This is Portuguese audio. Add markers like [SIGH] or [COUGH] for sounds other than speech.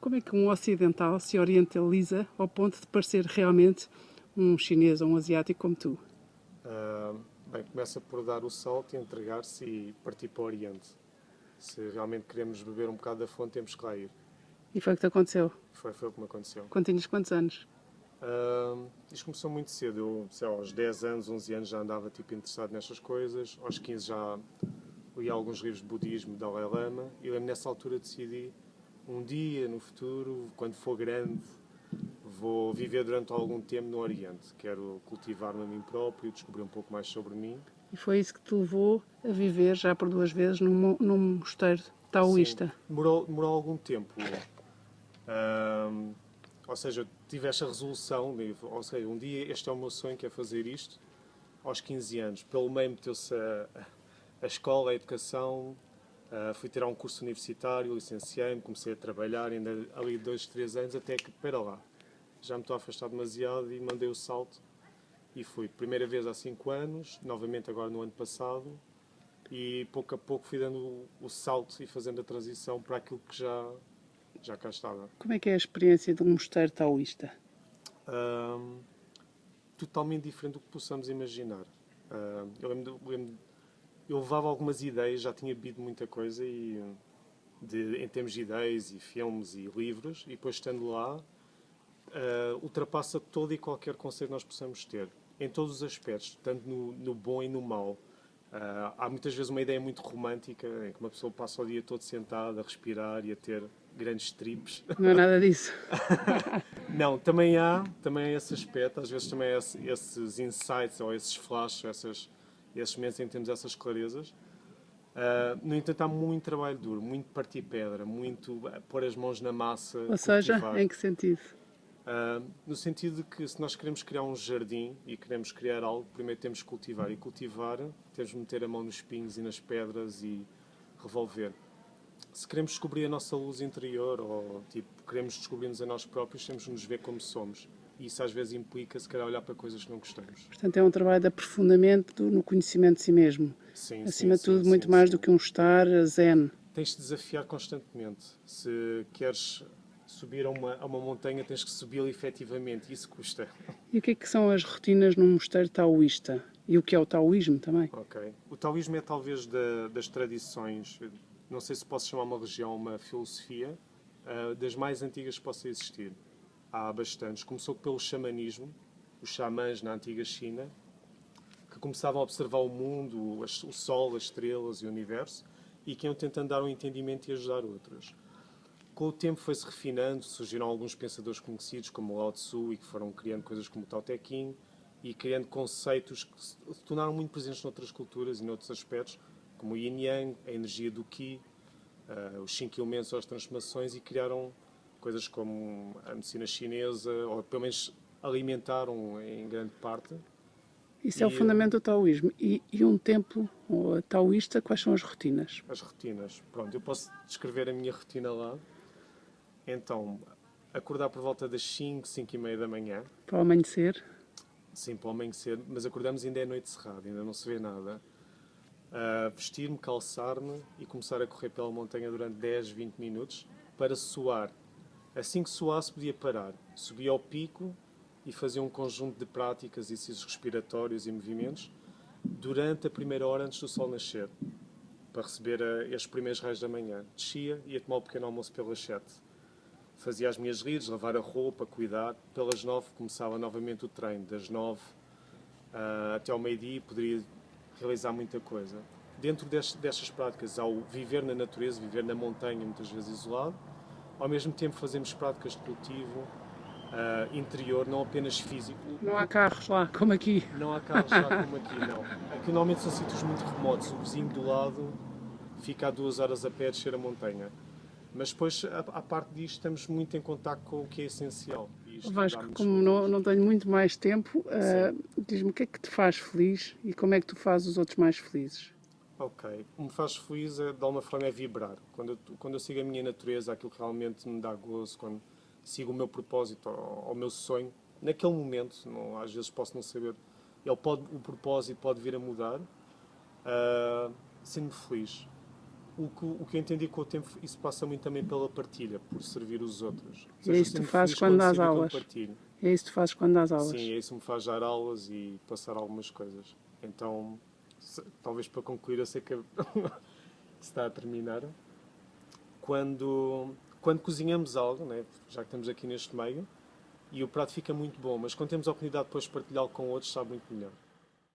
Como é que um ocidental se orientaliza ao ponto de parecer realmente um chinês ou um asiático como tu? Uh, bem, começa por dar o salto, entregar-se e partir para o Oriente. Se realmente queremos beber um bocado da fonte, temos que lá ir. E foi o que te aconteceu? Foi, foi o que me aconteceu. Quando tinhas quantos anos? Uh, isto começou muito cedo. Eu, sei lá, aos 10 anos, 11 anos já andava tipo, interessado nestas coisas. Aos 15 já li alguns livros de budismo, Dalai Lama. E lembro nessa altura decidi um dia no futuro, quando for grande, vou viver durante algum tempo no Oriente. Quero cultivar-me a mim próprio, descobrir um pouco mais sobre mim. E foi isso que te levou a viver já por duas vezes num, num mosteiro taoísta? Sim, demorou, demorou algum tempo. Um, ou seja, tive esta resolução, ou seja, um dia este é o meu sonho, que é fazer isto, aos 15 anos. Pelo meio meteu-se a, a escola, a educação, Uh, fui tirar um curso universitário, licenciei-me, comecei a trabalhar, ainda ali dois, três anos, até que, espera lá, já me estou a afastar demasiado e mandei o salto e fui. Primeira vez há cinco anos, novamente agora no ano passado, e pouco a pouco fui dando o, o salto e fazendo a transição para aquilo que já, já cá estava. Como é que é a experiência de um mosteiro taoísta? Totalmente diferente do que possamos imaginar. Uh, eu lembro, lembro eu levava algumas ideias, já tinha bebido muita coisa e, de, em termos de ideias e filmes e livros, e depois estando lá, uh, ultrapassa todo e qualquer conceito que nós possamos ter, em todos os aspectos, tanto no, no bom e no mau. Uh, há muitas vezes uma ideia muito romântica, em que uma pessoa passa o dia todo sentada, a respirar e a ter grandes trips. Não é nada disso. [LAUGHS] Não, também há, também há esse aspecto, às vezes também há esses insights ou esses flashes, essas esses momentos em que temos essas clarezas. Uh, no entanto, há muito trabalho duro, muito partir pedra, muito pôr as mãos na massa. Ou seja, em que sentido? Uh, no sentido de que se nós queremos criar um jardim e queremos criar algo, primeiro temos que cultivar. E cultivar, temos de meter a mão nos espinhos e nas pedras e revolver. Se queremos descobrir a nossa luz interior ou tipo, queremos descobrir-nos a nós próprios, temos de nos ver como somos isso às vezes implica se calhar olhar para coisas que não gostamos. Portanto, é um trabalho de aprofundamento no conhecimento de si mesmo. Sim, Acima sim, de tudo, sim, muito mais do que um estar zen. Tens de desafiar constantemente. Se queres subir a uma, a uma montanha, tens que subi-la efetivamente. Isso custa. E o que é que são as rotinas num mosteiro taoísta? E o que é o taoísmo também? Ok. O taoísmo é talvez da, das tradições, não sei se posso chamar uma religião, uma filosofia, uh, das mais antigas que possa existir há bastantes. Começou pelo xamanismo, os xamãs na antiga China, que começavam a observar o mundo, o sol, as estrelas e o universo, e que iam tentando dar um entendimento e ajudar outros. Com o tempo foi-se refinando, surgiram alguns pensadores conhecidos como Lao Tzu e que foram criando coisas como o Tao Te Ching e criando conceitos que se tornaram muito presentes noutras culturas e noutros aspectos, como o Yin Yang, a energia do Qi, uh, os cinco elementos ou as transformações e criaram coisas como a medicina chinesa, ou pelo menos alimentaram em grande parte. Isso é o fundamento do taoísmo. E, e um templo taoísta, quais são as rotinas? As rotinas. Pronto, eu posso descrever a minha rotina lá. Então, acordar por volta das 5, 5 e meia da manhã. Para o amanhecer? Sim, para o amanhecer, mas acordamos ainda é noite cerrada, ainda não se vê nada. Uh, Vestir-me, calçar-me e começar a correr pela montanha durante 10, 20 minutos para suar Assim que suasse, podia parar. Subia ao pico e fazia um conjunto de práticas, exercícios respiratórios e movimentos durante a primeira hora antes do sol nascer, para receber a, estes primeiros raios da manhã. Descia e ia tomar o pequeno almoço pelas sete. Fazia as minhas redes, lavar a roupa, cuidar. Pelas nove começava novamente o treino. Das nove uh, até ao meio-dia poderia realizar muita coisa. Dentro destas, destas práticas, ao viver na natureza, viver na montanha, muitas vezes isolado, ao mesmo tempo fazemos práticas de cultivo uh, interior, não apenas físico. Não há carros lá, como aqui. Não há carros lá como aqui, não. Aqui normalmente são sítios muito remotos, o vizinho do lado fica a duas horas a pé a descer a montanha. Mas depois, à parte disto, estamos muito em contato com o que é essencial. Vasco, como não, não tenho muito mais tempo, uh, diz-me o que é que te faz feliz e como é que tu fazes os outros mais felizes? Ok. O que me faz feliz, é, de alguma forma, é vibrar. Quando eu, quando eu sigo a minha natureza, aquilo que realmente me dá gozo, quando sigo o meu propósito o meu sonho, naquele momento, não, às vezes posso não saber, ele pode, o propósito pode vir a mudar, uh, sinto-me feliz. o que, o que eu entendi com o tempo, isso passa muito também pela partilha, por servir os outros. Ou E é seja, isso que tu sinto fazes quando dás aulas? É isso que fazes quando dás aulas? Sim, é isso que me faz dar aulas e passar algumas coisas. Então, talvez para concluir, eu sei que [LAUGHS] está a terminar. Quando, quando cozinhamos algo, né, já que estamos aqui neste meio, e o prato fica muito bom, mas quando temos a oportunidade depois de partilhá-lo com outros, sabe muito melhor.